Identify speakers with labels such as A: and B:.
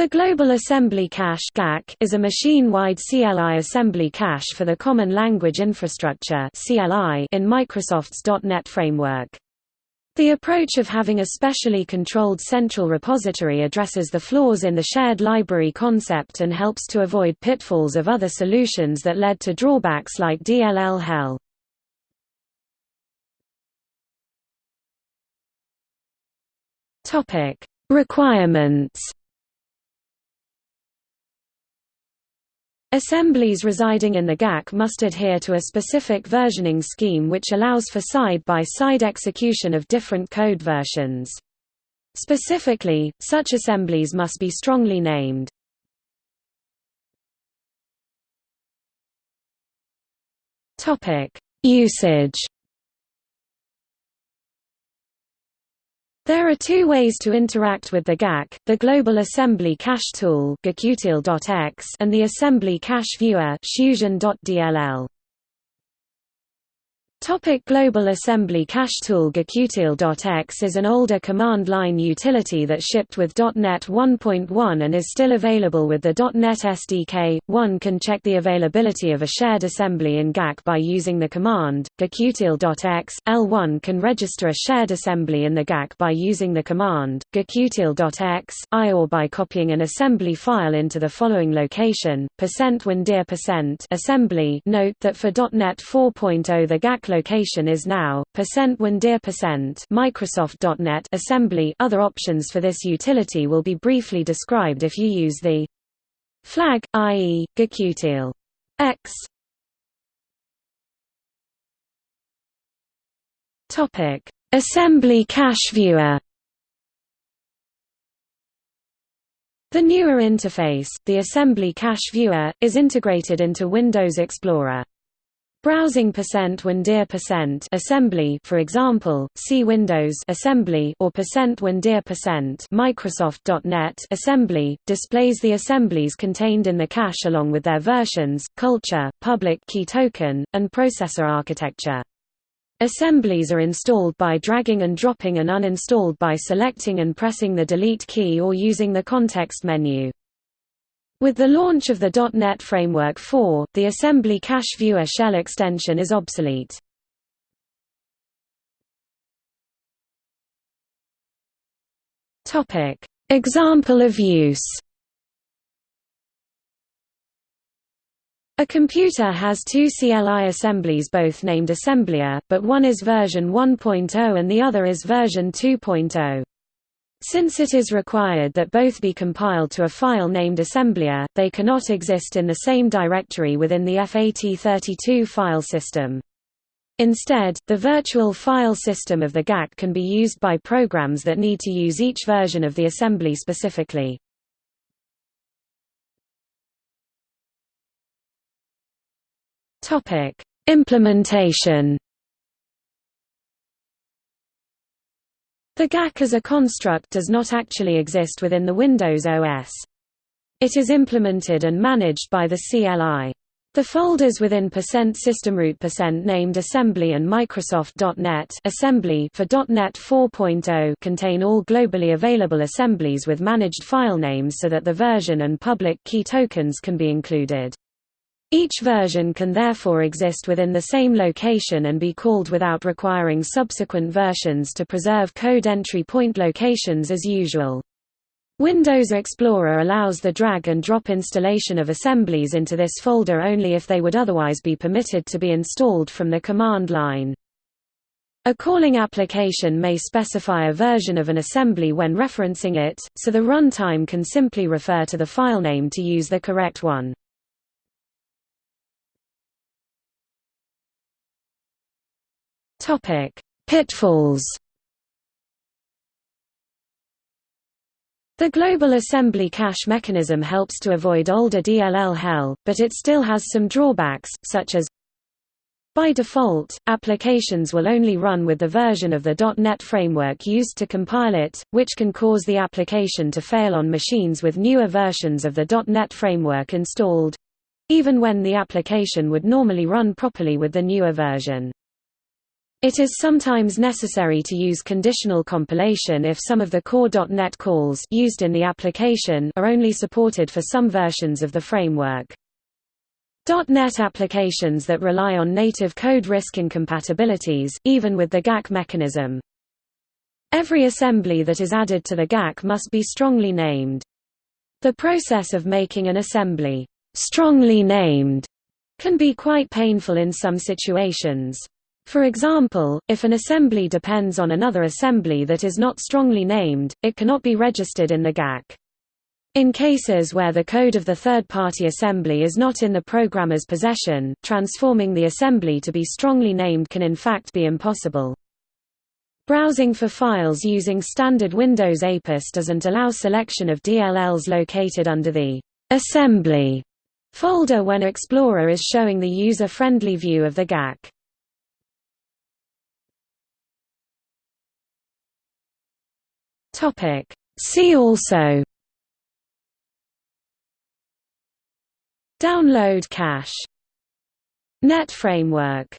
A: The Global Assembly Cache is a machine-wide CLI assembly cache for the Common Language Infrastructure in Microsoft's .NET framework. The approach of having a specially controlled central repository addresses the flaws in the shared library concept and helps to avoid pitfalls of other solutions that led to drawbacks like DLL hell. Requirements Assemblies residing in the GAC must adhere to a specific versioning scheme which allows for side-by-side -side execution of different code versions. Specifically, such assemblies must be strongly named. Usage There are two ways to interact with the GAC, the Global Assembly Cache Tool and the Assembly Cache Viewer Topic Global Assembly Cache Tool GaCutil.x is an older command line utility that shipped with .NET 1.1 and is still available with the .NET SDK. One can check the availability of a shared assembly in GAC by using the command GaCutil.x. L1 can register a shared assembly in the GAC by using the command GaCutil.x, I or by copying an assembly file into the following location, %windir% assembly. Note that for .NET 4.0 the GAC location is now percent %windir% Microsoft.NET assembly other options for this utility will be briefly described if you use the flag, i.e., gacutil x. Topic: Assembly Cache Viewer. The newer interface, the Assembly Cache Viewer, is integrated into Windows Explorer. Browsing percent %windir% assembly for example, see Windows assembly or %windir% Microsoft.NET assembly displays the assemblies contained in the cache along with their versions, culture, public key token, and processor architecture. Assemblies are installed by dragging and dropping and uninstalled by selecting and pressing the delete key or using the context menu. With the launch of the .NET Framework 4, the Assembly Cache Viewer shell extension is obsolete. Example of use A computer has two CLI assemblies both named AssemblyA, but one is version 1.0 and the other is version 2.0. Since it is required that both be compiled to a file named AssemblyA, they cannot exist in the same directory within the FAT32 file system. Instead, the virtual file system of the GAC can be used by programs that need to use each version of the assembly specifically. Implementation The GAC as a construct does not actually exist within the Windows OS. It is implemented and managed by the CLI. The folders within %systemroot% named assembly and Microsoft.NET assembly for .NET 4.0 contain all globally available assemblies with managed file names so that the version and public key tokens can be included. Each version can therefore exist within the same location and be called without requiring subsequent versions to preserve code entry point locations as usual. Windows Explorer allows the drag and drop installation of assemblies into this folder only if they would otherwise be permitted to be installed from the command line. A calling application may specify a version of an assembly when referencing it, so the runtime can simply refer to the file name to use the correct one. Topic: Pitfalls. The Global Assembly Cache mechanism helps to avoid older DLL hell, but it still has some drawbacks, such as by default, applications will only run with the version of the .NET framework used to compile it, which can cause the application to fail on machines with newer versions of the .NET framework installed—even when the application would normally run properly with the newer version. It is sometimes necessary to use conditional compilation if some of the core.NET calls used in the application are only supported for some versions of the framework. .NET applications that rely on native code risk incompatibilities, even with the GAC mechanism. Every assembly that is added to the GAC must be strongly named. The process of making an assembly strongly named can be quite painful in some situations. For example, if an assembly depends on another assembly that is not strongly named, it cannot be registered in the GAC. In cases where the code of the third-party assembly is not in the programmer's possession, transforming the assembly to be strongly named can in fact be impossible. Browsing for files using standard Windows APIS doesn't allow selection of DLLs located under the assembly folder when Explorer is showing the user-friendly view of the GAC. Topic. See also. Download cache. Net framework